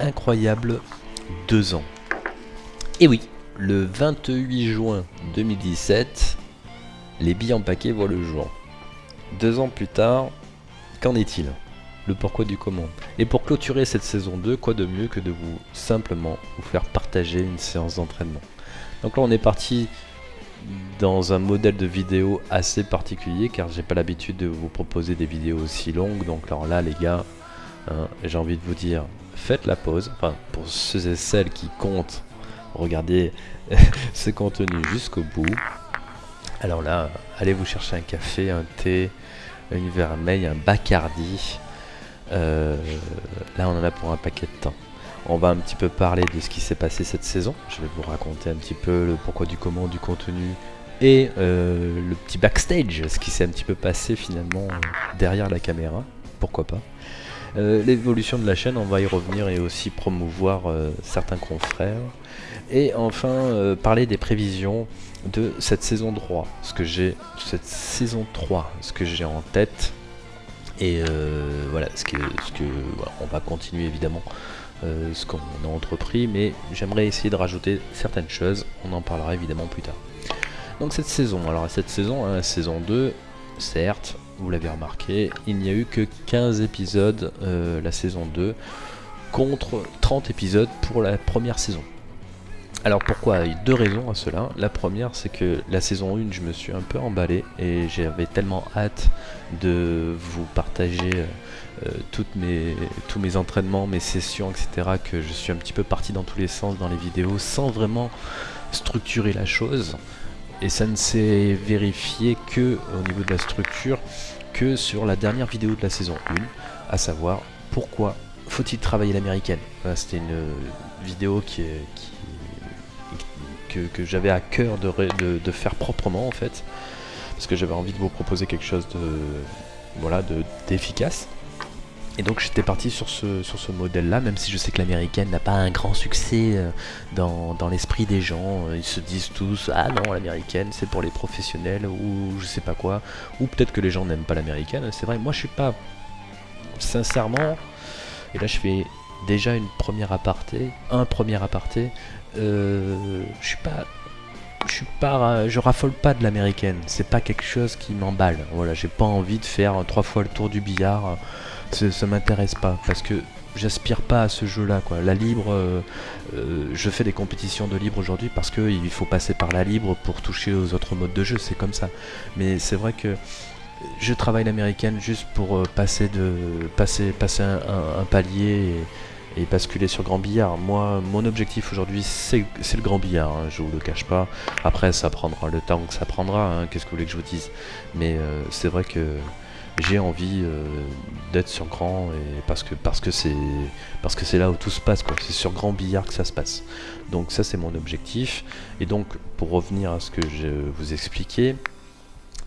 incroyable deux ans. Et oui, le 28 juin 2017, les billes en paquet voient le jour. Deux ans plus tard, qu'en est-il? Le pourquoi du comment? Et pour clôturer cette saison 2, quoi de mieux que de vous simplement vous faire partager une séance d'entraînement? Donc là on est parti dans un modèle de vidéo assez particulier car j'ai pas l'habitude de vous proposer des vidéos aussi longues donc alors là les gars hein, j'ai envie de vous dire faites la pause enfin pour ceux et celles qui comptent regardez ce contenu jusqu'au bout alors là allez vous chercher un café un thé une vermeille un bacardi euh, là on en a pour un paquet de temps on va un petit peu parler de ce qui s'est passé cette saison. Je vais vous raconter un petit peu le pourquoi du comment du contenu et euh, le petit backstage, ce qui s'est un petit peu passé finalement derrière la caméra. Pourquoi pas. Euh, l'évolution de la chaîne, on va y revenir et aussi promouvoir certains confrères. Et enfin, parler des prévisions de cette saison 3, ce que j'ai, cette saison 3, ce que j'ai en tête. Et voilà, ce que, ce que on va continuer évidemment euh, ce qu'on a entrepris, mais j'aimerais essayer de rajouter certaines choses, on en parlera évidemment plus tard. Donc cette saison, alors cette saison, saison 2, certes, vous l'avez remarqué, il n'y a eu que 15 épisodes euh, la saison 2, contre 30 épisodes pour la première saison. Alors pourquoi Il y a deux raisons à cela. La première, c'est que la saison 1, je me suis un peu emballé et j'avais tellement hâte de vous partager euh, euh, tous mes entraînements, mes sessions, etc. que je suis un petit peu parti dans tous les sens dans les vidéos sans vraiment structurer la chose. Et ça ne s'est vérifié que au niveau de la structure que sur la dernière vidéo de la saison 1, à savoir pourquoi faut-il travailler l'américaine. C'était une vidéo qui, que, j'avais à cœur de, faire proprement en fait, parce que j'avais envie de vous proposer quelque chose de voilà d'efficace. Et donc j'étais parti sur ce, sur ce modèle-là, même si je sais que l'américaine n'a pas un grand succès euh, dans, dans l'esprit des gens. Ils se disent tous Ah non, l'américaine c'est pour les professionnels ou je sais pas quoi. Ou peut-être que les gens n'aiment pas l'américaine. C'est vrai, moi je suis pas. Sincèrement, et là je fais déjà une première aparté, un premier aparté. Euh, je suis pas pas je raffole pas de l'américaine. C'est pas quelque chose qui m'emballe. Voilà j'ai pas envie de faire trois fois le tour du billard. Ça m'intéresse pas parce que j'aspire pas à ce jeu là quoi. La libre euh, euh, je fais des compétitions de libre aujourd'hui parce que il faut passer par la libre pour toucher aux autres modes de jeu. C'est comme ça. Mais c'est vrai que je travaille l'américaine juste pour euh, passer de passer passer un, palier basculer sur grand billard. Moi mon objectif aujourd'hui c'est le grand billard hein, je vous le cache pas. Après ça prendra le temps que ça prendra hein, qu'est-ce que vous voulez que je vous dise. Mais c'est vrai que j'ai envie euh, d'être sur grand et parce que parce que c'est parce que c'est là où tout se passe c'est sur grand billard que ça se passe. Donc ça c'est mon objectif. Et donc pour revenir à ce que je vous expliquais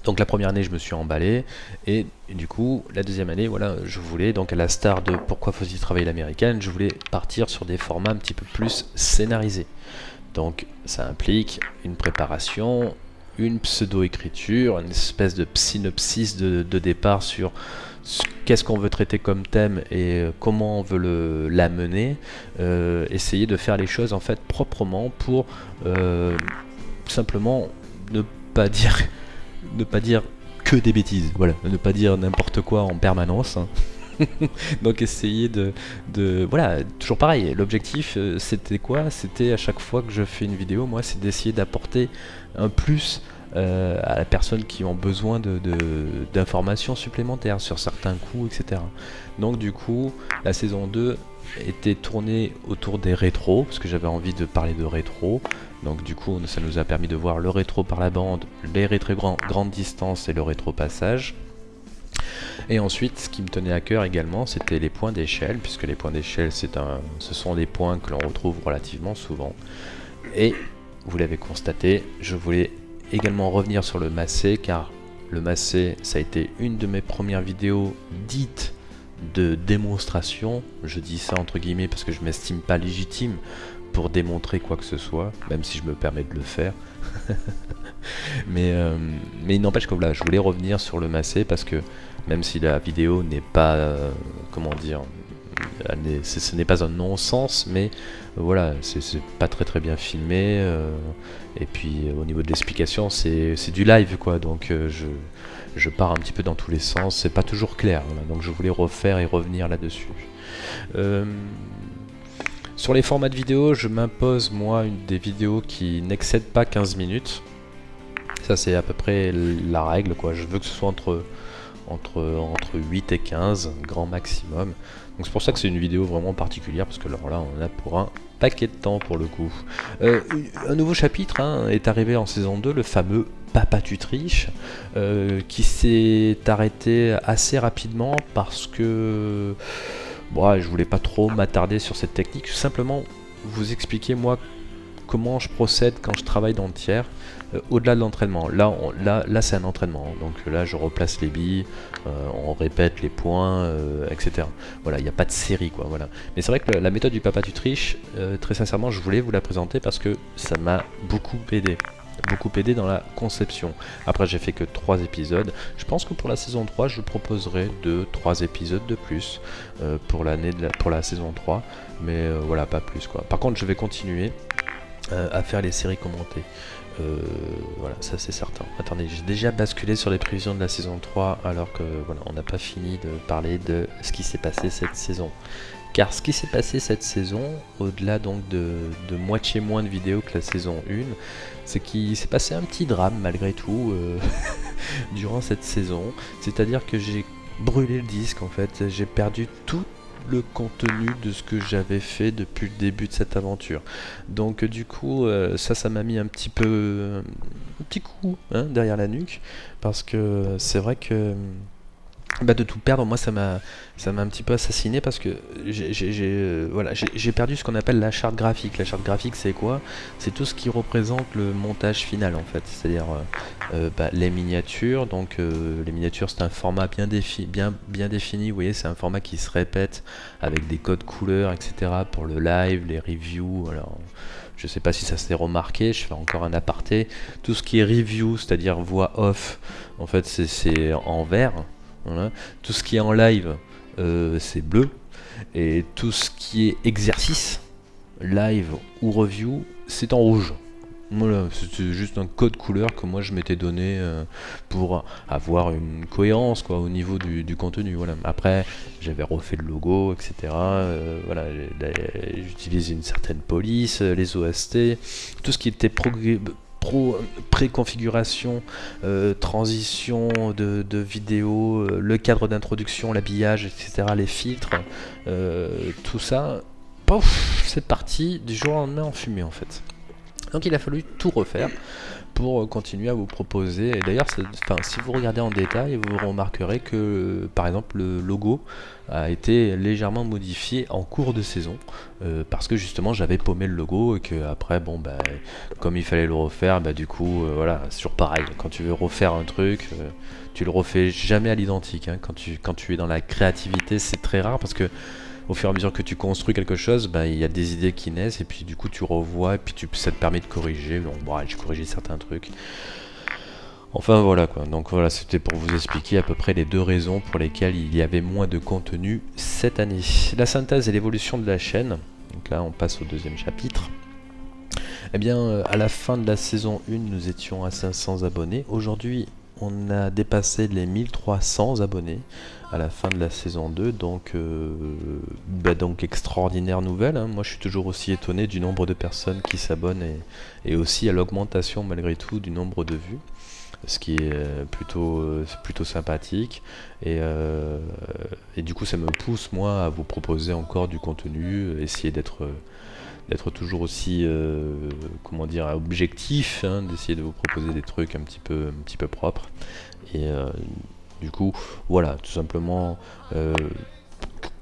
donc la première année je me suis emballé. Et, du coup la deuxième année voilà je voulais donc à la star de pourquoi faut-il travailler l'américaine je voulais partir sur des formats un petit peu plus scénarisés. Donc ça implique une préparation une pseudo-écriture, une espèce de synopsis de, départ sur qu'est-ce qu'on veut traiter comme thème et euh, comment on veut l'amener, euh, essayer de faire les choses en fait proprement pour euh, simplement ne pas dire ne pas dire que des bêtises, voilà, ne pas dire n'importe quoi en permanence. Hein. Donc essayer de, Voilà, toujours pareil, l'objectif c'était quoi? C'était à chaque fois que je fais une vidéo, moi c'est d'essayer d'apporter un plus euh, à la personne qui ont besoin d'informations supplémentaires sur certains coups, etc. Donc du coup, la saison 2 était tournée autour des rétros, parce que j'avais envie de parler de rétro. Donc du coup, ça nous a permis de voir le rétro par la bande, les rétro grand, grande distance et le rétro passage. Et ensuite, ce qui me tenait à cœur également, c'était les points d'échelle, puisque les points d'échelle, ce sont des points que l'on retrouve relativement souvent. Et vous l'avez constaté, je voulais également revenir sur le massé car le massé ça a été une de mes premières vidéos dites de démonstration. Je dis ça entre guillemets parce que je m'estime pas légitime pour démontrer quoi que ce soit, même si je me permets de le faire. mais, euh, mais il n'empêche que voilà, je voulais revenir sur le massé parce que même si la vidéo n'est pas, euh, comment dire, ce n'est pas un non-sens, mais voilà, c'est pas très très bien filmé. et puis au niveau de l'explication, c'est du live quoi, donc je, je pars un petit peu dans tous les sens, c'est pas toujours clair. donc je voulais refaire et revenir là-dessus. Sur les formats de vidéo, je m'impose moi une des vidéos qui n'excèdent pas 15 minutes. Ça c'est à peu près la règle quoi. Je veux que ce soit entre, entre, entre 8 et 15, grand maximum. Donc c'est pour ça que c'est une vidéo vraiment particulière parce que alors là on a pour un paquet de temps pour le coup. Euh, un nouveau chapitre hein, est arrivé en saison 2, le fameux Papa tu triches, euh, qui s'est arrêté assez rapidement parce que Bon, je voulais pas trop m'attarder sur cette technique, simplement vous expliquer moi comment je procède quand je travaille dans le tiers, euh, au-delà de l'entraînement. Là, là, là c'est un entraînement, donc là je replace les billes, euh, on répète les points, euh, etc. Voilà, il n'y a pas de série, quoi. Voilà. Mais c'est vrai que la méthode du papa tu triches, très sincèrement, je voulais vous la présenter parce que ça m'a beaucoup aidé beaucoup aidé dans la conception. Après j'ai fait que 3 épisodes. Je pense que pour la saison 3 je proposerai 2-3 épisodes de plus euh, pour l'année la, pour la saison 3. Mais euh, voilà pas plus quoi. Par contre je vais continuer euh, à faire les séries commentées. voilà, ça c'est certain. Attendez, j'ai déjà basculé sur les prévisions de la saison 3 alors que voilà, on n'a pas fini de parler de ce qui s'est passé cette saison. Car ce qui s'est passé cette saison, au-delà donc de, moitié moins de vidéos que la saison 1, c'est qu'il s'est passé un petit drame malgré tout euh, durant cette saison. C'est-à-dire que j'ai brûlé le disque en fait, j'ai perdu tout le contenu de ce que j'avais fait depuis le début de cette aventure. Donc du coup, euh, ça, ça m'a mis un petit peu, un petit coup hein, derrière la nuque, parce que c'est vrai que bah de tout perdre, moi ça m'a ça m'a un petit peu assassiné parce que j'ai euh, voilà, j'ai perdu ce qu'on appelle la charte graphique. La charte graphique c'est quoi? C'est tout ce qui représente le montage final en fait, c'est-à-dire euh, euh, bah, les miniatures. Donc les miniatures c'est un format bien, défi bien, bien défini, vous voyez c'est un format qui se répète avec des codes couleurs etc. pour le live, les reviews. Alors, je sais pas si ça s'est remarqué, je fais encore un aparté. Tout ce qui est review, c'est-à-dire voix off, en fait c'est en vert. Tout ce qui est en live, euh, c'est bleu. Et tout ce qui est exercice, live ou review, c'est en rouge. C'est juste un code couleur que moi je m'étais donné euh, pour avoir une cohérence au niveau du, contenu. Après, j'avais refait le logo, etc. Euh, voilà, j'utilisais une certaine police, les OST, tout ce qui était préconfiguration, euh, transition de, de vidéo, euh, le cadre d'introduction, l'habillage, etc., les filtres, euh, tout ça, c'est parti du jour au lendemain en fumée en fait. Donc il a fallu tout refaire pour continuer à vous proposer. Et d'ailleurs, si vous regardez en détail, vous remarquerez que, par exemple, le logo a été légèrement modifié en cours de saison, euh, parce que justement, j'avais paumé le logo et que après, bon, bah, comme il fallait le refaire, bah, du coup, euh, voilà, c'est toujours pareil. Quand tu veux refaire un truc, euh, tu le refais jamais à l'identique. Hein. Quand, tu, quand tu es dans la créativité, c'est très rare parce que au fur et à mesure que tu construis quelque chose, bah, il y a des idées qui naissent et puis du coup tu revois et puis tu, ça te permet de corriger. Bon, bon j'ai corrigé certains trucs. Enfin voilà quoi, donc voilà c'était pour vous expliquer à peu près les deux raisons pour lesquelles il y avait moins de contenu cette année. La synthèse et l'évolution de la chaîne, donc là on passe au deuxième chapitre. Eh bien euh, à la fin de la saison 1 nous étions à 500 abonnés, aujourd'hui on a dépassé les 1300 abonnés à la fin de la saison 2, donc, euh, bah donc extraordinaire nouvelle. Hein. Moi je suis toujours aussi étonné du nombre de personnes qui s'abonnent et, aussi à l'augmentation malgré tout du nombre de vues ce qui est euh, plutôt, euh, plutôt sympathique et, et, du coup ça me pousse moi à vous proposer encore du contenu, essayer d'être d'être toujours aussi comment dire objectif, hein, d'essayer de vous proposer des trucs un petit peu, un petit peu propres et du coup, voilà, tout simplement, euh,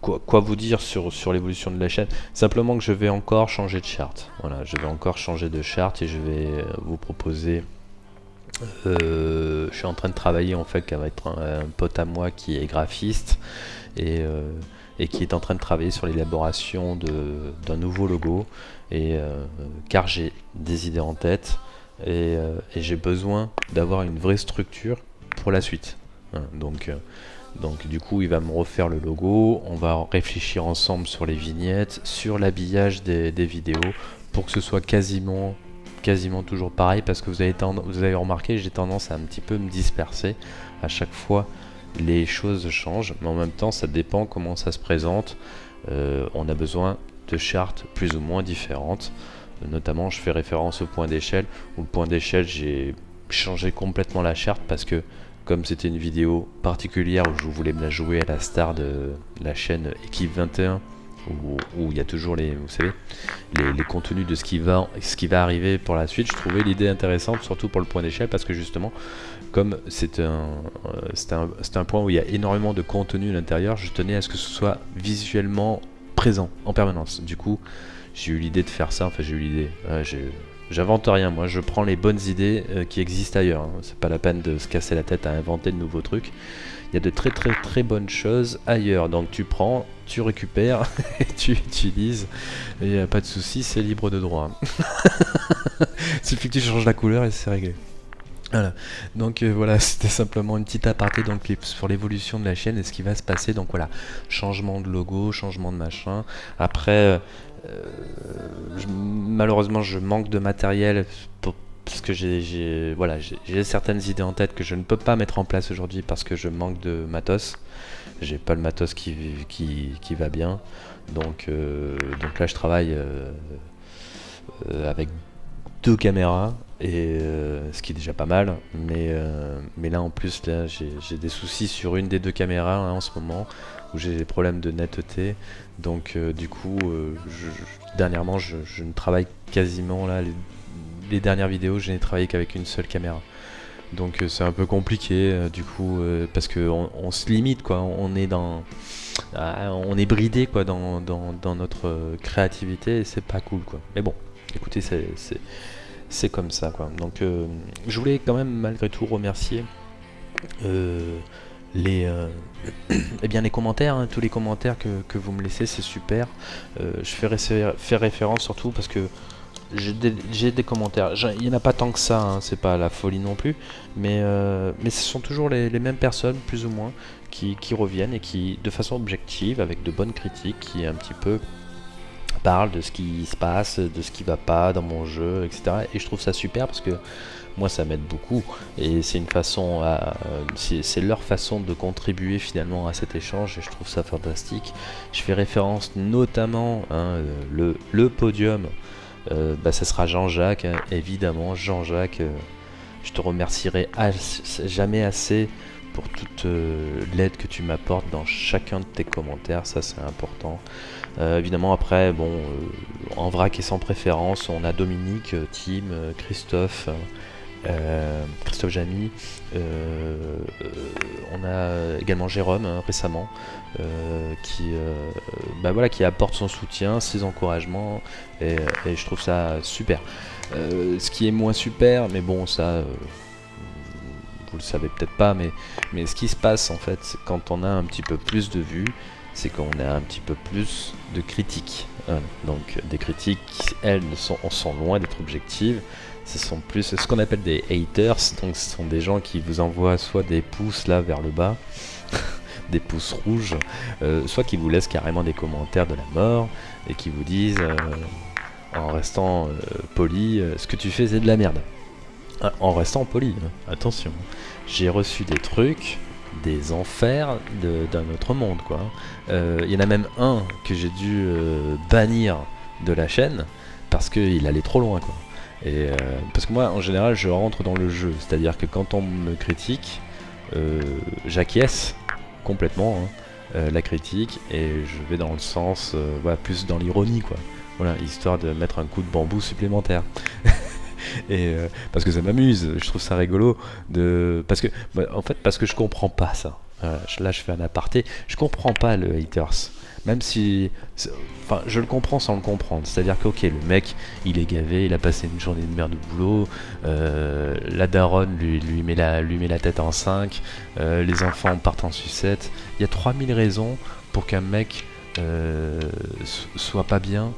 quoi, vous dire sur, sur l'évolution de la chaîne? Simplement que je vais encore changer de charte. Voilà, je vais encore changer de charte et je vais euh, vous proposer... Euh, je suis en train de travailler en fait avec un, un pote à moi qui est graphiste et, et, qui est en train de travailler sur l'élaboration d'un nouveau logo. Et car j'ai des idées en tête et j'ai besoin d'avoir une vraie structure pour la suite donc, euh, Donc du coup, il va me refaire le logo. On va réfléchir ensemble sur les vignettes, sur l'habillage des, vidéos, pour que ce soit quasiment quasiment toujours pareil parce que vous avez, vous avez remarqué j'ai tendance à un petit peu me disperser. À chaque fois les choses changent mais en même temps ça dépend comment ça se présente. Euh, on a besoin de chartes plus ou moins différentes. Notamment je fais référence au point d'échelle. Où le point d'échelle j'ai changé complètement la charte parce que comme c'était une vidéo particulière où je voulais me la jouer à la star de la chaîne Équipe 21 où, il y a toujours les, vous savez, les, contenus de ce qui, va, ce qui va arriver pour la suite, je trouvais l'idée intéressante, surtout pour le point d'échelle, parce que justement, comme c'est un, euh, un, un, point où il y a énormément de contenu à l'intérieur, je tenais à ce que ce soit visuellement présent en permanence. Du coup, j'ai eu l'idée de faire ça, enfin j'ai eu l'idée, j'invente rien, moi je prends les bonnes idées euh, qui existent ailleurs, hein. c'est pas la peine de se casser la tête à inventer de nouveaux trucs, il y a de très très très bonnes choses ailleurs, donc tu prends, tu récupères, et tu utilises, et n'y a pas de souci, c'est libre de droit. Il suffit que tu changes la couleur et c'est réglé. Voilà, donc euh, voilà, c'était simplement une petite aparté dans le clip sur l'évolution de la chaîne et ce qui va se passer. Donc voilà, changement de logo, changement de machin. Après, euh, malheureusement, je manque de matériel parce que j'ai voilà, certaines idées en tête que je ne peux pas mettre en place aujourd'hui parce que je manque de matos. J'ai pas le matos qui, qui, qui va bien. Donc, euh, donc là, je travaille avec deux caméras et euh, ce qui est déjà pas mal mais, euh, mais là en plus j'ai des soucis sur une des deux caméras hein, en ce moment où j'ai des problèmes de netteté. Donc euh, du coup dernièrement je, ne travaille quasiment là les, dernières vidéos je n'ai travaillé qu'avec une seule caméra. Donc c'est un peu compliqué du coup parce que on, se limite quoi. On est dans ah, on est bridé quoi dans, dans, notre créativité et c'est pas cool quoi. Mais bon écoutez c'est c'est comme ça quoi. Donc euh, je voulais quand même malgré tout remercier euh, les, euh, eh les commentaires, hein, tous les commentaires que, vous me laissez, c'est super. je fais, faire référence surtout parce que j'ai des, commentaires. Il n'y en a pas tant que ça, hein, c'est pas la folie non plus, mais, mais ce sont toujours les, mêmes personnes, plus ou moins, qui, qui, reviennent et qui, de façon objective, avec de bonnes critiques, qui un petit peu parle de ce qui se passe, de ce qui va pas dans mon jeu, etc. Et je trouve ça super parce que moi ça m'aide beaucoup et c'est une façon à, c'est leur façon de contribuer finalement à cet échange et je trouve ça fantastique. Je fais référence notamment hein, le, le, podium, euh, bah, sera Jean-Jacques, hein, évidemment Jean-Jacques. Euh, je te remercierai jamais assez pour toute euh, l'aide que tu m'apportes dans chacun de tes commentaires, ça c'est important. Euh, évidemment après, bon, euh, en vrac et sans préférence, on a Dominique, Tim, Christophe, Christophe Jamy, on a également Jérôme hein, récemment, qui, bah qui apporte son soutien, ses encouragements, et, je trouve ça super. ce qui est moins super, mais bon ça vous le savez peut-être pas, mais, ce qui se passe en fait, quand on a un petit peu plus de vues, c'est qu'on a un petit peu plus de critiques. Hein. Donc des critiques, elles, sont, sont loin d'être objectives. Ce sont plus ce qu'on appelle des haters, donc ce sont des gens qui vous envoient soit des pouces là vers le bas, des pouces rouges, euh, soit qui vous laissent carrément des commentaires de la mort et qui vous disent, euh, en restant euh, poli, ce que tu fais c'est de la merde. En restant poli, hein. attention. J'ai reçu des trucs, des enfers d'un autre monde, quoi. Il y en a même un que j'ai dû bannir de la chaîne parce qu'il allait trop loin, quoi. Et euh, parce que moi, en général, je rentre dans le jeu. C'est-à-dire que quand on me critique, j'acquiesce complètement hein, la critique et je vais dans le sens, voilà, plus dans l'ironie, quoi. Voilà, histoire de mettre un coup de bambou supplémentaire. et euh, parce que ça m'amuse, je trouve ça rigolo de parce que bah, en fait parce que je comprends pas ça. là je fais un aparté, je comprends pas le haters. Même si enfin je le comprends sans le comprendre, c'est-à-dire que OK, le mec, il est gavé, il a passé une journée de merde de boulot, euh, la daronne lui, met la, tête en 5, euh, les enfants partent en sucette. Il y a 3000 raisons pour qu'un mec soit pas bien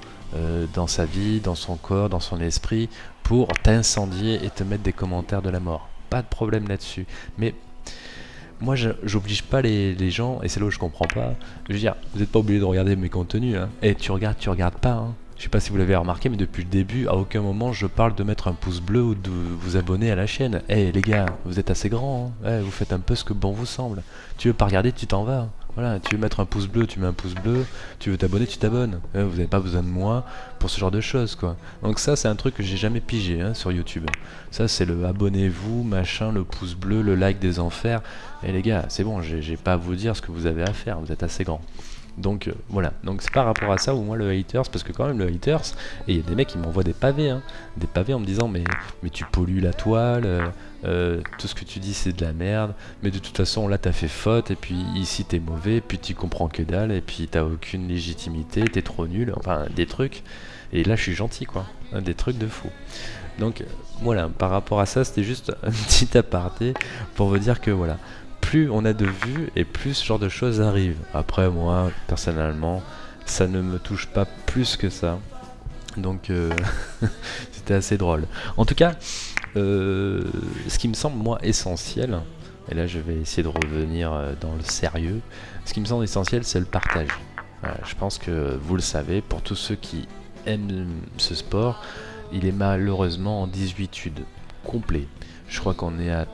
dans sa vie, dans son corps, dans son esprit, pour t'incendier et te mettre des commentaires de la mort. Pas de problème là-dessus. Mais moi, j'oblige pas les, gens, et c'est là où je comprends pas. Je veux dire, vous n'êtes pas obligé de regarder mes contenus. Hein. Et tu regardes, tu regardes pas. Hein. Je sais pas si vous l'avez remarqué, mais depuis le début, à aucun moment je parle de mettre un pouce bleu ou de vous abonner à la chaîne. Eh les gars, vous êtes assez grands, hein. eh, vous faites un peu ce que bon vous semble. Tu veux pas regarder, tu t'en vas. Voilà, tu veux mettre un pouce bleu, tu mets un pouce bleu, tu veux t'abonner, tu t'abonnes. vous n'avez pas besoin de moi pour ce genre de choses, quoi. Donc ça, c'est un truc que j'ai jamais pigé hein, sur YouTube. Ça, c'est le abonnez-vous, machin, le pouce bleu, le like des enfers. Et les gars, c'est bon, j'ai pas à vous dire ce que vous avez à faire, vous êtes assez grands. Donc euh, voilà, donc c'est par rapport à ça ou moi le haters, parce que quand même le haters, et il y a des mecs qui m'envoient des pavés, hein, des pavés en me disant mais, mais tu pollues la toile, euh, euh, tout ce que tu dis c'est de la merde, mais de toute façon là t'as fait faute, et puis ici t'es mauvais, puis tu comprends que dalle, et puis t'as aucune légitimité, t'es trop nul, enfin des trucs, et là je suis gentil quoi, des trucs de fou. Donc voilà, par rapport à ça c'était juste un petit aparté pour vous dire que voilà, plus on a de vues et plus ce genre de choses arrivent. Après, moi, personnellement, ça ne me touche pas plus que ça. Donc, euh, c'était assez drôle. En tout cas, euh, ce qui me semble, moi, essentiel, et là je vais essayer de revenir euh, dans le sérieux, ce qui me semble essentiel, c'est le partage. je pense que vous le savez, pour tous ceux qui aiment ce sport, il est malheureusement en 18 complet. Je crois qu'on est à,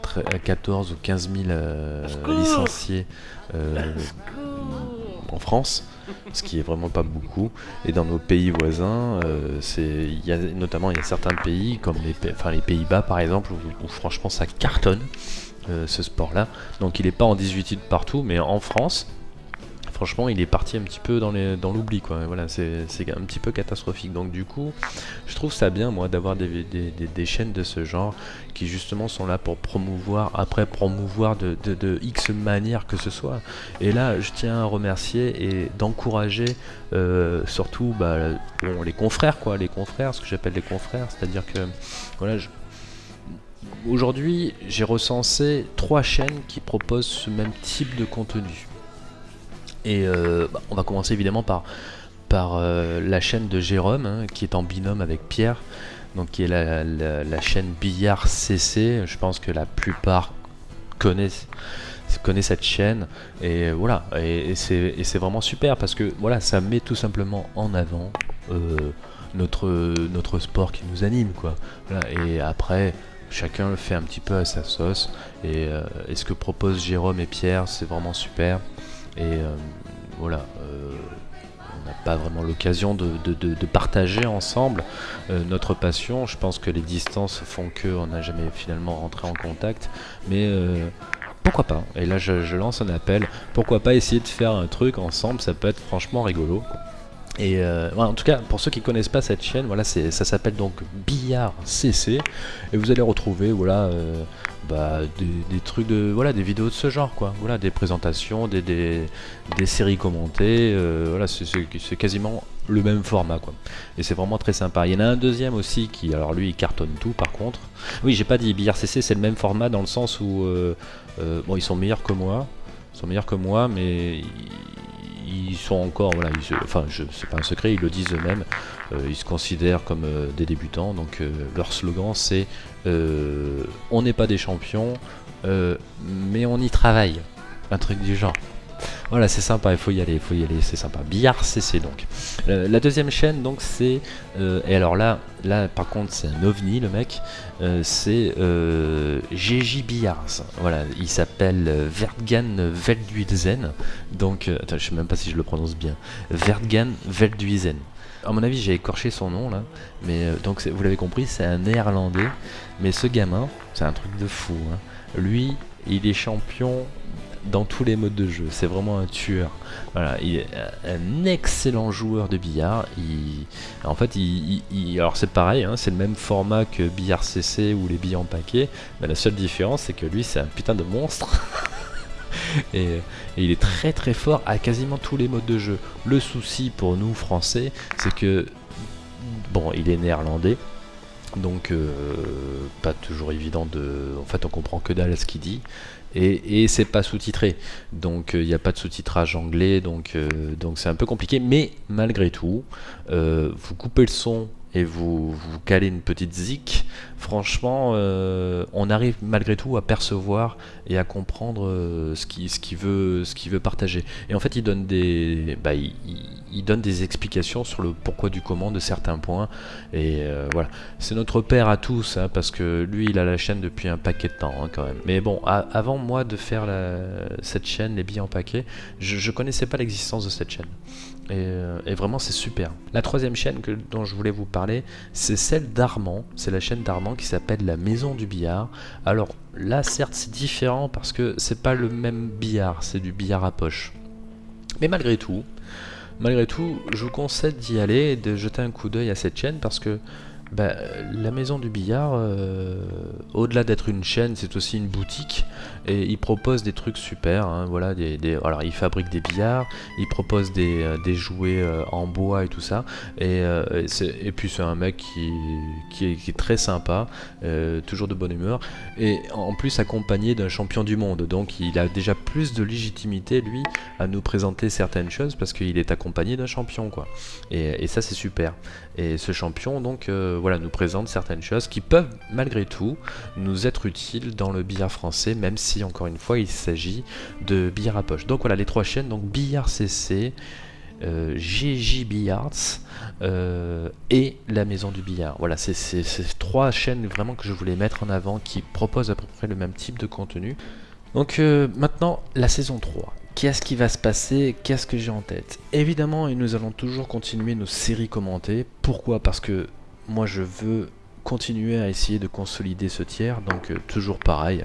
14 ou 15 000 euh, licenciés euh, en France, ce qui est vraiment pas beaucoup. Et dans nos pays voisins, euh, c'est, y a, notamment il y a certains pays comme les, enfin, les Pays-Bas par exemple, où, franchement ça cartonne ce sport-là. Donc il n'est pas en 18 partout, mais en France, franchement, il est parti un petit peu dans l'oubli, quoi. Voilà, c'est un petit peu catastrophique. Donc du coup, je trouve ça bien, moi, d'avoir des, chaînes de ce genre qui justement sont là pour promouvoir, après promouvoir de, X manières que ce soit. Et là, je tiens à remercier et d'encourager euh, surtout bah, les confrères, quoi, les confrères, ce que j'appelle les confrères, c'est-à-dire que voilà, Aujourd'hui, j'ai recensé trois chaînes qui proposent ce même type de contenu. Et euh, bah, on va commencer évidemment par, euh, la chaîne de Jérôme, hein, qui est en binôme avec Pierre, donc qui est la, chaîne Billard CC. Je pense que la plupart connaissent connaissent cette chaîne. Et voilà et, c'est vraiment super parce que voilà ça met tout simplement en avant euh, notre sport qui nous anime quoi. Et après chacun le fait un petit peu à sa sauce. Et ce que proposent Jérôme et Pierre c'est vraiment super et euh, voilà, euh, on n'a pas vraiment l'occasion de, partager ensemble euh, notre passion. Je pense que les distances font qu'on n'a jamais finalement rentré en contact. Mais pourquoi pas? Et là, je, lance un appel. Pourquoi pas essayer de faire un truc ensemble? Ça peut être franchement rigolo. Et en tout cas, pour ceux qui connaissent pas cette chaîne, ça s'appelle donc Billard CC, et vous allez retrouver, voilà, bah, des, trucs de voilà des vidéos de ce genre quoi. Voilà des présentations des, séries commentées euh, voilà c'est quasiment le même format et c'est vraiment très sympa. Il y en a un deuxième aussi qui alors lui il cartonne tout par contre. Oui j'ai pas dit BRCC c'est le même format dans le sens où euh, euh, bon ils sont meilleurs que moi. Ils sont meilleurs que moi mais sont encore, voilà, enfin, c'est pas un secret, ils le disent eux-mêmes, euh, ils se considèrent comme euh, des débutants, donc euh, leur slogan c'est on n'est pas des champions, mais on y travaille, un truc du genre. Voilà, c'est sympa, il faut y aller, il faut y aller, c'est sympa. Billard CC donc. Euh, la deuxième chaîne donc c'est euh, et alors là, là par contre c'est un ovni le mec, euh, c'est GJ Billards. Voilà, il s'appelle Vertgan Veldhuizen. Donc, attends, je sais même pas si je le prononce bien. Vertgan Veldhuizen. À mon avis, j'ai écorché son nom là, mais donc vous l'avez compris, c'est un néerlandais. Mais ce gamin, c'est un truc de fou. Hein. Lui, il est champion dans tous les modes de jeu. C'est vraiment un tueur. Voilà, il est un excellent joueur de billard. Il, en fait, il, alors c'est pareil, hein, c'est le même format que billard CC ou les billes en paquet. Mais la seule différence, c'est que lui, c'est un putain de monstre. et, il est très très fort à quasiment tous les modes de jeu. Le souci pour nous français, c'est que bon, il est néerlandais. Donc euh, pas toujours évident de... En fait on comprend que dalle ce qu'il dit et, c'est pas sous-titré. Donc il n'y a pas de sous-titrage anglais, donc euh, donc c'est un peu compliqué. Mais malgré tout, euh, vous coupez le son et vous, vous calez une petite zik, franchement, euh, on arrive malgré tout à percevoir et à comprendre euh, ce qu'il ce qu'il veut, ce veut partager. Et en fait, il donne des, bah, il, donne des explications sur le pourquoi du comment de certains points. Et euh, voilà, c'est notre père à tous, hein, parce que lui, il a la chaîne depuis un paquet de temps hein, quand même. Mais bon, avant moi de faire cette chaîne, les billets en paquet, je, je connaissais pas l'existence de cette chaîne. Et, euh, et vraiment, c'est super. La troisième chaîne dont je voulais vous parler, c'est celle d'Armand. C'est la chaîne d'Armand qui s'appelle La Maison du Billard. Alors là, certes, c'est différent parce que c'est pas le même billard, c'est du billard à poche. Mais malgré tout, malgré tout, je vous conseille d'y aller et de jeter un coup d'œil à cette chaîne parce que bah, la maison du billard, euh, au-delà d'être une chaîne, c'est aussi une boutique et il propose des trucs super. hein, voilà, des, des- alors il fabrique des billards, il propose des, euh, des jouets euh, en bois et tout ça. Et, puis c'est un mec qui, qui, est, très sympa, toujours de bonne humeur et en plus accompagné d'un champion du monde. Donc il a déjà plus de légitimité lui à nous présenter certaines choses parce qu'il est accompagné d'un champion quoi. Et, ça c'est super. Et ce champion donc voilà nous présente certaines choses qui peuvent malgré tout nous être utiles dans le billard français même si encore une fois il s'agit de billard à poche. Donc voilà les trois chaînes donc billard CC, euh, GJ Billards euh, et la maison du billard. Voilà, c'est c'est trois chaînes vraiment que je voulais mettre en avant qui proposent à peu près le même type de contenu. Donc euh, maintenant, la saison 3. Qu'est-ce qui va se passer? Qu'est-ce que j'ai en tête? Évidemment, et nous allons toujours continuer nos séries commentées. Pourquoi? Parce que moi, je veux continuer à essayer de consolider ce tiers. Donc euh, toujours pareil.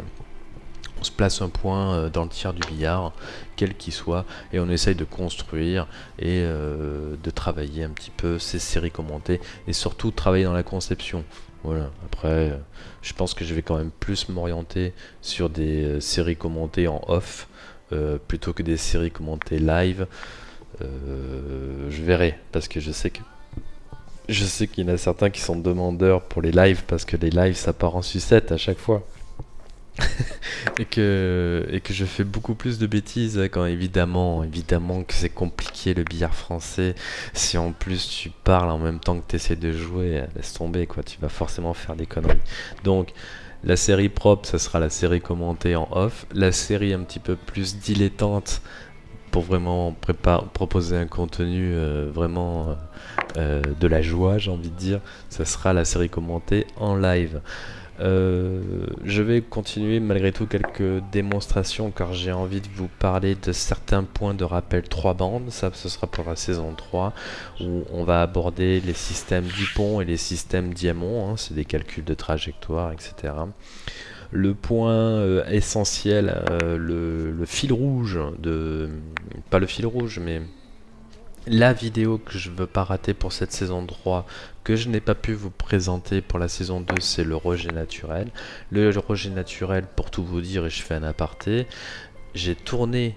On se place un point euh, dans le tiers du billard, quel qu'il soit, et on essaye de construire et euh, de travailler un petit peu ces séries commentées et surtout travailler dans la conception. Voilà, après, je pense que je vais quand même plus m'orienter sur des séries commentées en off plutôt que des séries commentées live. Je verrai, parce que je sais que je sais qu'il y en a certains qui sont demandeurs pour les lives parce que les lives ça part en sucette à chaque fois. et que et que je fais beaucoup plus de bêtises quand évidemment évidemment que c'est compliqué le billard français. Si en plus tu parles en même temps que tu essaies de jouer euh, laisse tomber quoi. Tu vas forcément faire des conneries. Donc la série propre ça sera la série commentée en off. La série un petit peu plus dilettante pour vraiment proposer un contenu euh, vraiment euh, euh, de la joie j'ai envie de dire ça sera la série commentée en live je vais continuer malgré tout quelques démonstrations car j'ai envie de vous parler de certains points de rappel 3 bandes. Ça, ce sera pour la saison 3 où on va aborder les systèmes Dupont et les systèmes Diamond. hein, C'est des calculs de trajectoire, etc. Le point euh, essentiel, euh, le, fil rouge de... Pas le fil rouge, mais la vidéo que je veux pas rater pour cette saison 3 que je n'ai pas pu vous présenter pour la saison 2 c'est le rejet naturel. Le rejet naturel pour tout vous dire et je fais un aparté j'ai tourné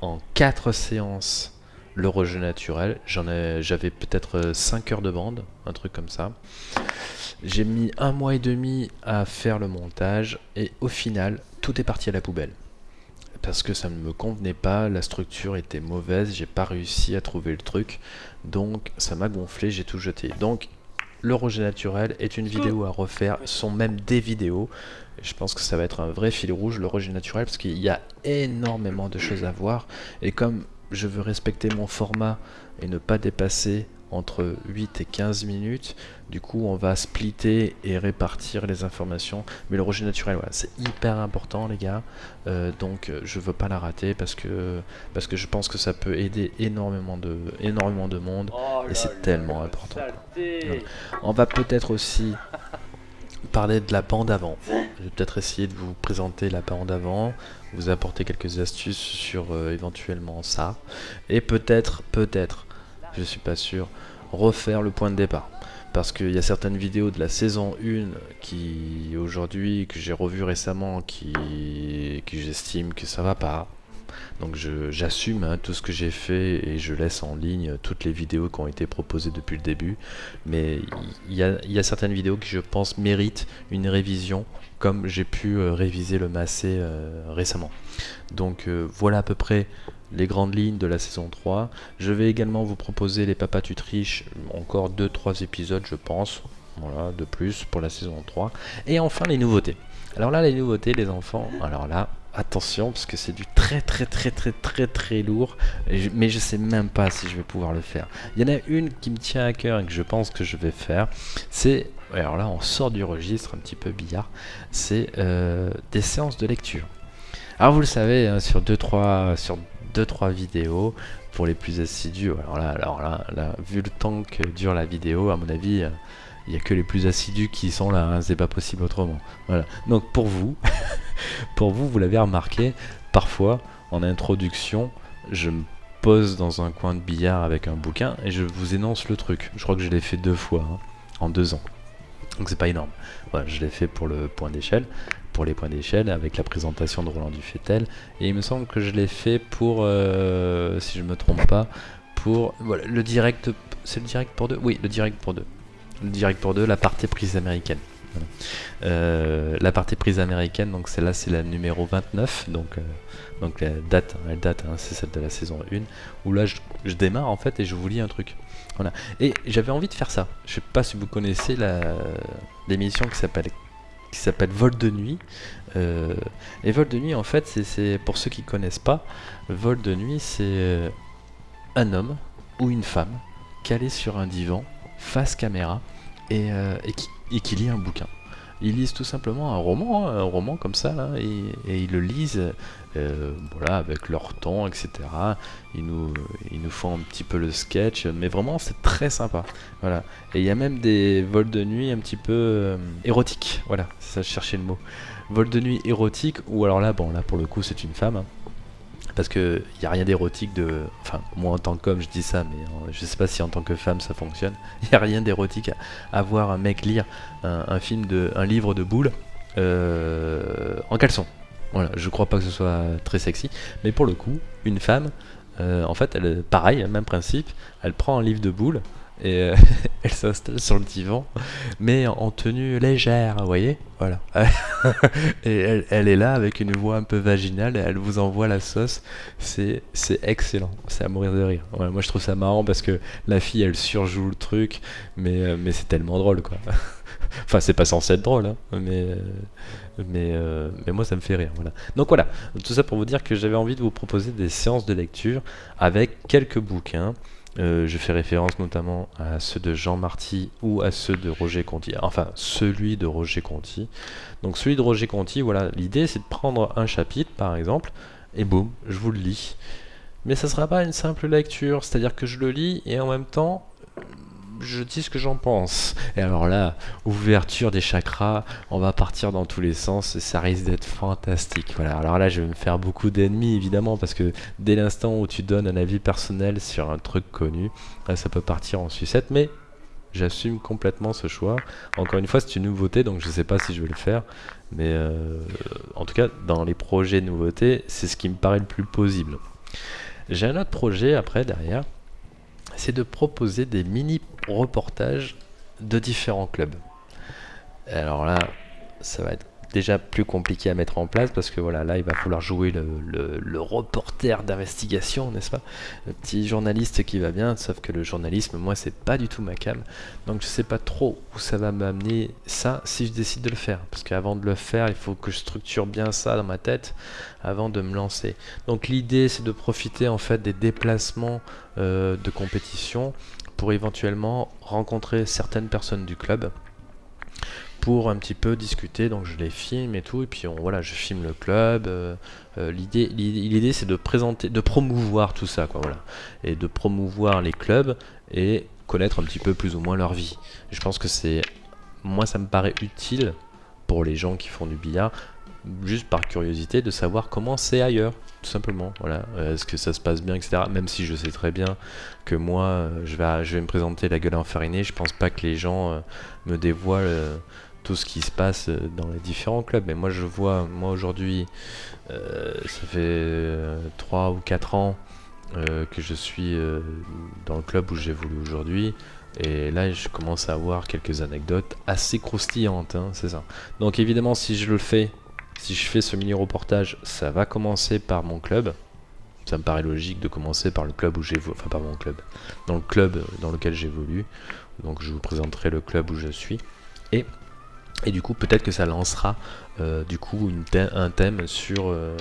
en 4 séances le rejet naturel. J'avais peut-être 5 heures de bande un truc comme ça j'ai mis un mois et demi à faire le montage et au final tout est parti à la poubelle parce que ça ne me convenait pas, la structure était mauvaise, j'ai pas réussi à trouver le truc, donc ça m'a gonflé, j'ai tout jeté. Donc le rejet naturel est une vidéo à refaire, sont même des vidéos. Je pense que ça va être un vrai fil rouge, le rejet naturel, parce qu'il y a énormément de choses à voir. Et comme je veux respecter mon format et ne pas dépasser entre 8 et 15 minutes, du coup on va splitter et répartir les informations. Mais le rejet naturel, voilà, c'est hyper important les gars. Euh, donc euh, je veux pas la rater parce que parce que je pense que ça peut aider énormément de énormément de monde et c'est tellement important. On va peut-être aussi parler de la bande avant. Je vais peut-être essayer de vous présenter la bande avant, vous apporter quelques astuces sur euh, éventuellement ça et peut-être peut-être, je suis pas sûr, refaire le point de départ parce qu'il y a certaines vidéos de la saison 1 qui aujourd'hui que j'ai revu récemment qui, qui j'estime que ça va pas Donc j'assume hein, tout ce que j'ai fait et je laisse en ligne toutes les vidéos qui ont été proposées depuis le début. Mais il y, a, certaines vidéos qui je pense méritent une révision comme j'ai pu euh, réviser le massé euh, récemment. Donc euh, voilà à peu près les grandes lignes de la saison 3. Je vais également vous proposer les papas tutriches, encore 2-3 épisodes je pense, voilà, de plus pour la saison 3. Et enfin les nouveautés. Alors là les nouveautés les enfants, alors là attention parce que c'est du très très très très très très lourd. Mais je sais même pas si je vais pouvoir le faire. Il y en a une qui me tient à cœur et que je pense que je vais faire. C'est alors là on sort du registre un petit peu billard. C'est euh, des séances de lecture. Alors vous le savez hein, sur 2-3 sur 2-3 vidéos pour les plus assidus alors là alors là, là vu le temps que dure la vidéo à mon avis il n'y a que les plus assidus qui sont là, hein, c'est pas possible autrement. Voilà. Donc pour vous, pour vous, vous l'avez remarqué, parfois en introduction, je me pose dans un coin de billard avec un bouquin et je vous énonce le truc. Je crois que je l'ai fait deux fois hein, en deux ans. Donc c'est pas énorme. Voilà, je l'ai fait pour le point d'échelle, pour les points d'échelle avec la présentation de Roland Dufetel. Et il me semble que je l'ai fait pour, euh, si je me trompe pas, pour le direct. C'est le direct pour deux Oui, le direct pour deux direct pour deux, la partie prise américaine. Euh, la partie prise américaine, donc celle-là c'est la numéro 29, donc, euh, donc la date, elle date, hein, c'est celle de la saison 1, où là je, démarre en fait et je vous lis un truc. Voilà. Et j'avais envie de faire ça. Je sais pas si vous connaissez l'émission qui s'appelle qui s'appelle Vol de nuit. Euh, et Vol de nuit en fait c'est pour ceux qui connaissent pas, Vol de nuit c'est un homme ou une femme calé sur un divan face caméra et, euh, qui, lit un bouquin. Ils lisent tout simplement un roman, hein, un roman comme ça, et, ils le lisent euh, voilà, avec leur ton, etc. Ils nous, ils nous font un petit peu le sketch, mais vraiment c'est très sympa. Voilà. Et il y a même des vols de nuit un petit peu euh, érotiques, voilà, ça, je cherchais le mot. Vol de nuit érotique, ou alors là, bon, là pour le coup c'est une femme, hein parce que il n'y a rien d'érotique de enfin moi en tant qu'homme je dis ça mais euh, je sais pas si en tant que femme ça fonctionne. Il n'y a rien d'érotique à, voir un mec lire un, film de un livre de boules euh, en caleçon. Voilà je crois pas que ce soit très sexy. Mais pour le coup une femme euh, en fait elle pareil même principe elle prend un livre de boules et euh, elle s'installe sur le divan, mais en tenue légère, vous voyez Voilà. et elle, est là avec une voix un peu vaginale et elle vous envoie la sauce. C'est excellent, c'est à mourir de rire. moi je trouve ça marrant parce que la fille elle surjoue le truc, mais, euh, mais c'est tellement drôle quoi. enfin, c'est pas censé être drôle, hein, mais, mais, euh, mais moi ça me fait rire. Voilà. Donc voilà, tout ça pour vous dire que j'avais envie de vous proposer des séances de lecture avec quelques bouquins. Euh, je fais référence notamment à ceux de Jean Marty ou à ceux de Roger Conti. Enfin, celui de Roger Conti. Donc celui de Roger Conti, voilà, l'idée c'est de prendre un chapitre par exemple, et boum, je vous le lis. Mais ça sera pas une simple lecture, c'est-à-dire que je le lis et en même temps, je dis ce que j'en pense. Et alors là, ouverture des chakras, on va partir dans tous les sens et ça risque d'être fantastique. Voilà. Alors là, je vais me faire beaucoup d'ennemis évidemment parce que dès l'instant où tu donnes un avis personnel sur un truc connu, ça peut partir en sucette. Mais j'assume complètement ce choix. Encore une fois, c'est une nouveauté, donc je ne sais pas si je vais le faire. Mais euh, en tout cas, dans les projets nouveautés, c'est ce qui me paraît le plus possible. J'ai un autre projet après derrière c'est de proposer des mini-reportages de différents clubs. Alors là, ça va être déjà plus compliqué à mettre en place parce que voilà, là il va falloir jouer le, reporter d'investigation, n'est-ce pas? Le petit journaliste qui va bien, sauf que le journalisme, moi, c'est pas du tout ma cam. Donc je sais pas trop où ça va m'amener ça si je décide de le faire. Parce qu'avant de le faire, il faut que je structure bien ça dans ma tête avant de me lancer. Donc l'idée, c'est de profiter en fait des déplacements euh, de compétition pour éventuellement rencontrer certaines personnes du club pour un petit peu discuter, donc je les filme et tout, et puis on, voilà, je filme le club. Euh, euh, l'idée, l'idée c'est de présenter, de promouvoir tout ça, quoi, voilà, et de promouvoir les clubs et connaître un petit peu plus ou moins leur vie. Je pense que c'est, moi, ça me paraît utile pour les gens qui font du billard, juste par curiosité, de savoir comment c'est ailleurs, tout simplement. Voilà, est-ce que ça se passe bien, etc. Même si je sais très bien que moi, je vais, je vais me présenter la gueule enfarinée, je pense pas que les gens me dévoilent tout ce qui se passe dans les différents clubs. Mais moi je vois, moi aujourd'hui, ça fait 3 ou 4 ans que je suis dans le club où j'évolue aujourd'hui. Et là, je commence à avoir quelques anecdotes assez croustillantes, hein, c'est ça. Donc évidemment, si je le fais, si je fais ce mini reportage, ça va commencer par mon club. Ça me paraît logique de commencer par le club où j'évolue, enfin par mon club, dans le club dans lequel j'évolue. Donc je vous présenterai le club où je suis. Et et du coup, peut-être que ça lancera euh, du coup un thème sur, euh,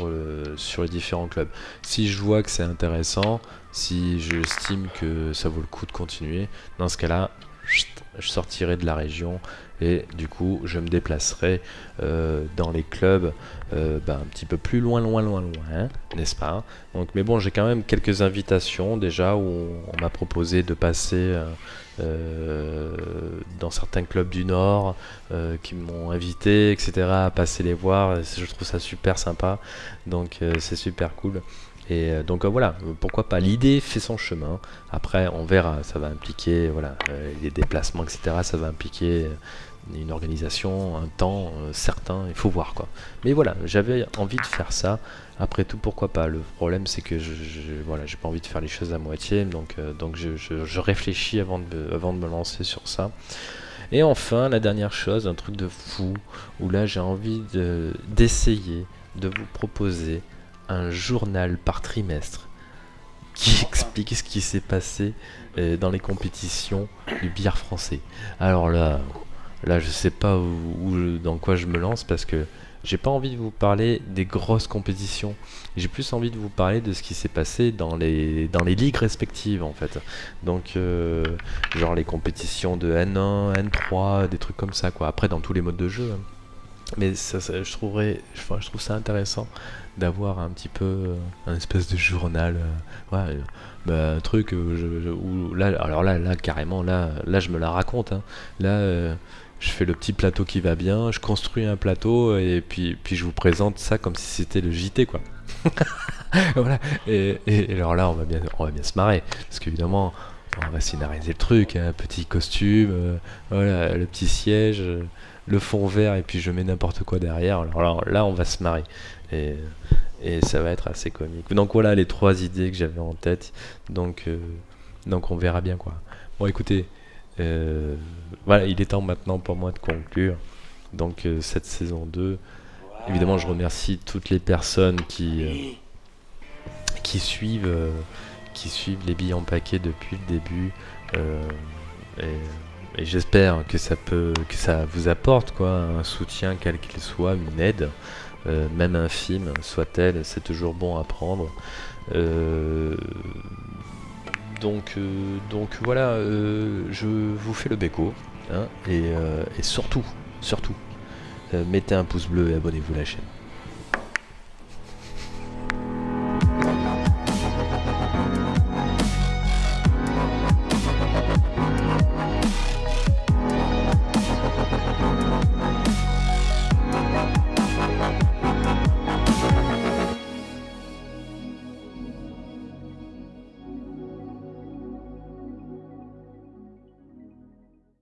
euh, sur les différents clubs. Si je vois que c'est intéressant, si j'estime que ça vaut le coup de continuer, dans ce cas-là, je sortirai de la région et du coup je me déplacerai dans les clubs ben, un petit peu plus loin loin loin loin n'est-ce pas? Donc mais bon j'ai quand même quelques invitations déjà où on m'a proposé de passer dans certains clubs du Nord euh, qui m'ont invité, etc., à passer les voir. Je trouve ça super sympa, donc euh, c'est super cool. Et donc voilà, pourquoi pas? L'idée fait son chemin. Après, on verra. Ça va impliquer voilà les déplacements, etc. Ça va impliquer une organisation, un temps certain. Il faut voir quoi. Mais voilà, j'avais envie de faire ça. Après tout, pourquoi pas? Le problème, c'est que je, voilà, j'ai pas envie de faire les choses à moitié, donc, euh, donc je, réfléchis avant de, avant de me lancer sur ça. Et enfin, la dernière chose, un truc de fou, où là j'ai envie d'essayer de, vous proposer un journal par trimestre qui explique ce qui s'est passé euh, dans les compétitions du billard français. Alors là, là je sais pas où, dans quoi je me lance parce que j'ai pas envie de vous parler des grosses compétitions. J'ai plus envie de vous parler de ce qui s'est passé dans les, dans les ligues respectives en fait. Donc, euh, genre les compétitions de N1, N3, des trucs comme ça quoi. Après, dans tous les modes de jeu. Hein. Mais ça, je, trouverais, je, je, trouve ça intéressant d'avoir un petit peu euh, un espèce de journal. Euh, ouais, bah, un truc où, là, alors là, là, carrément, là, là, je me la raconte. Hein. Là je fais le petit plateau qui va bien, je construis un plateau et puis, puis je vous présente ça comme si c'était le JT quoi. voilà. Et, alors là, on va bien, on va bien se marrer parce qu'évidemment, on va scénariser le truc, un hein, petit costume, euh, voilà, le petit siège, le fond vert et puis je mets n'importe quoi derrière. Alors là, on va se marrer et, et, ça va être assez comique. Donc voilà les trois idées que j'avais en tête. Donc, euh, donc on verra bien quoi. Bon, écoutez. Euh, voilà, il est temps maintenant pour moi de conclure. Donc euh, cette saison 2, évidemment je remercie toutes les personnes qui, euh, qui, suivent, qui suivent les billes en paquet depuis le début. et, j'espère que ça peut que ça vous apporte quoi un soutien quel qu'il soit une aide même infime soit-elle c'est toujours bon à prendre donc, euh, donc voilà, euh, je vous fais le béco. Hein, et, euh, et, surtout, surtout, mettez un pouce bleu et abonnez-vous à la chaîne.